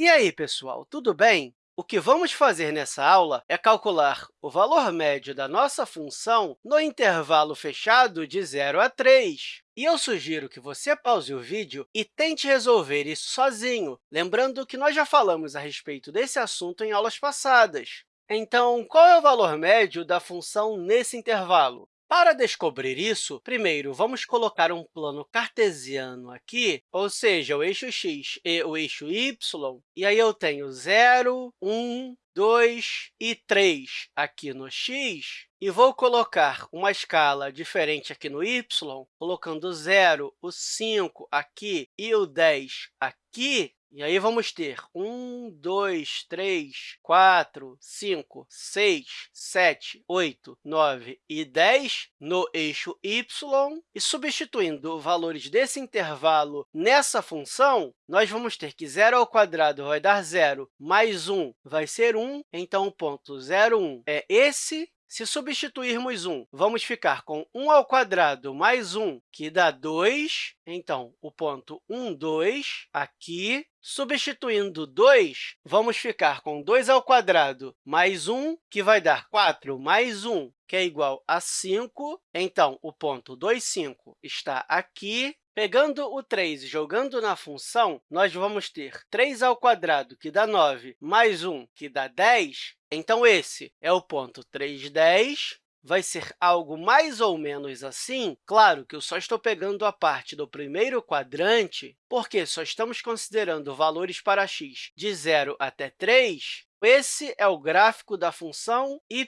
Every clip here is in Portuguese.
E aí, pessoal, tudo bem? O que vamos fazer nessa aula é calcular o valor médio da nossa função no intervalo fechado de 0 a 3. E eu sugiro que você pause o vídeo e tente resolver isso sozinho, lembrando que nós já falamos a respeito desse assunto em aulas passadas. Então, qual é o valor médio da função nesse intervalo? Para descobrir isso, primeiro, vamos colocar um plano cartesiano aqui, ou seja, o eixo x e o eixo y, e aí eu tenho 0, 1, 2 e 3 aqui no x, e vou colocar uma escala diferente aqui no y, colocando o 0, o 5 aqui e o 10 aqui, e aí, vamos ter 1, 2, 3, 4, 5, 6, 7, 8, 9 e 10 no eixo y. E substituindo valores desse intervalo nessa função, nós vamos ter que 0 ao quadrado vai dar 0, mais 1 vai ser 1. Então, o ponto 0, 1 é esse, se substituirmos 1, vamos ficar com 1 ao quadrado mais 1, que dá 2. Então, o ponto 1, 2 aqui. Substituindo 2, vamos ficar com 2 ao quadrado mais 1, que vai dar 4 mais 1, que é igual a 5. Então, o ponto 2, 5 está aqui. Pegando o 3 e jogando na função, nós vamos ter 3 ao quadrado, que dá 9, mais 1, que dá 10. Então, esse é o ponto 3, 10 vai ser algo mais ou menos assim? Claro que eu só estou pegando a parte do primeiro quadrante, porque só estamos considerando valores para x de 0 até 3, esse é o gráfico da função y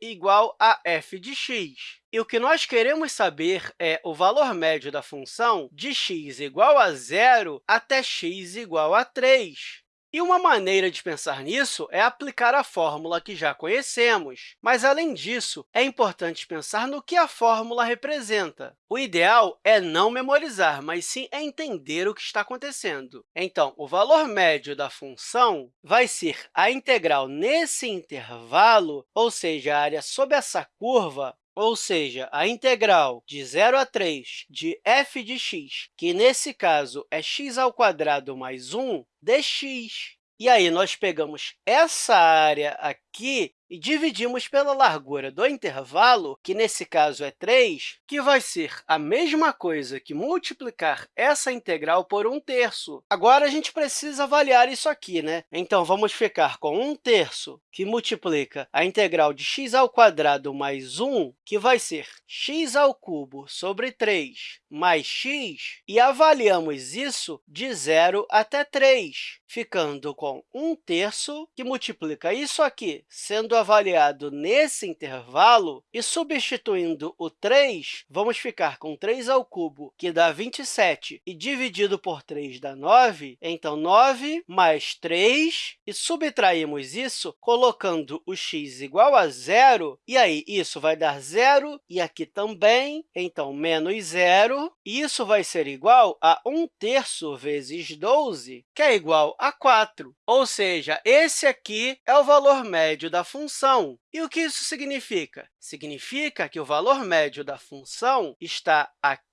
igual a f de x. E o que nós queremos saber é o valor médio da função de x igual a zero até x igual a 3. E uma maneira de pensar nisso é aplicar a fórmula que já conhecemos. Mas, além disso, é importante pensar no que a fórmula representa. O ideal é não memorizar, mas sim entender o que está acontecendo. Então, o valor médio da função vai ser a integral nesse intervalo, ou seja, a área sob essa curva, ou seja, a integral de 0 a 3 de f de x, que nesse caso é x ao quadrado mais 1, dx. E aí, nós pegamos essa área aqui e dividimos pela largura do intervalo, que nesse caso é 3, que vai ser a mesma coisa que multiplicar essa integral por 1 terço. Agora, a gente precisa avaliar isso aqui, né? Então, vamos ficar com 1 terço, que multiplica a integral de x ao quadrado mais 1, que vai ser x ao cubo sobre 3 mais x, e avaliamos isso de 0 até 3, ficando com 1 terço, que multiplica isso aqui, sendo avaliado nesse intervalo, e substituindo o 3, vamos ficar com 3 ao cubo, que dá 27, e dividido por 3 dá 9. Então, 9 mais 3, e subtraímos isso colocando o x igual a zero, e aí isso vai dar zero, e aqui também, então, menos zero, e isso vai ser igual a 1 terço vezes 12, que é igual a 4. Ou seja, esse aqui é o valor médio da função função. E o que isso significa? Significa que o valor médio da função está aqui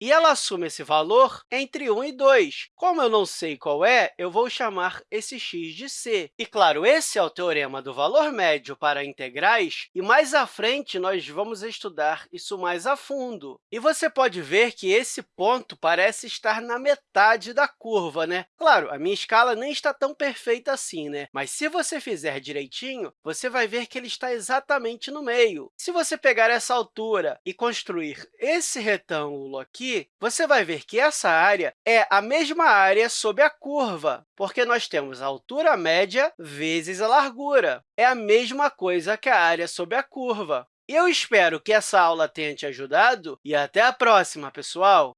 e ela assume esse valor entre 1 e 2. Como eu não sei qual é, eu vou chamar esse x de c. E, claro, esse é o teorema do valor médio para integrais, e mais à frente nós vamos estudar isso mais a fundo. E você pode ver que esse ponto parece estar na metade da curva, né? Claro, a minha escala nem está tão perfeita assim, né? Mas se você fizer direitinho, você vai ver que ele está exatamente no meio. Se você pegar essa altura e construir esse retângulo aqui, você vai ver que essa área é a mesma área sob a curva, porque nós temos a altura média vezes a largura. É a mesma coisa que a área sob a curva. Eu espero que essa aula tenha te ajudado e até a próxima, pessoal!